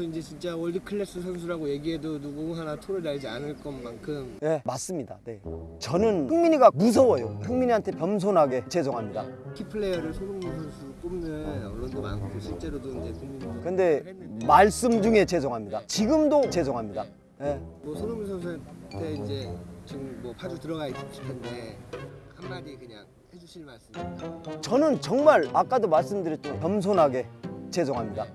선수 이제 진짜 world class 선수라고 얘기해도 누구 하나 토를 달지 않을 것만큼 네 맞습니다 네. 저는 흥민이가 무서워요 흥민이한테 겸손하게 죄송합니다 key player를 손흥민 선수 꼽는 언론도 많고 실제로도 이제 국민들 근데 했는데. 말씀 중에 죄송합니다 지금도 죄송합니다 네. 뭐 손흥민 선수한테 이제 지금 뭐 파주 들어가 있을 텐데 한마디 그냥 해주실 말씀. 저는 정말 아까도 말씀드렸죠 겸손하게 죄송합니다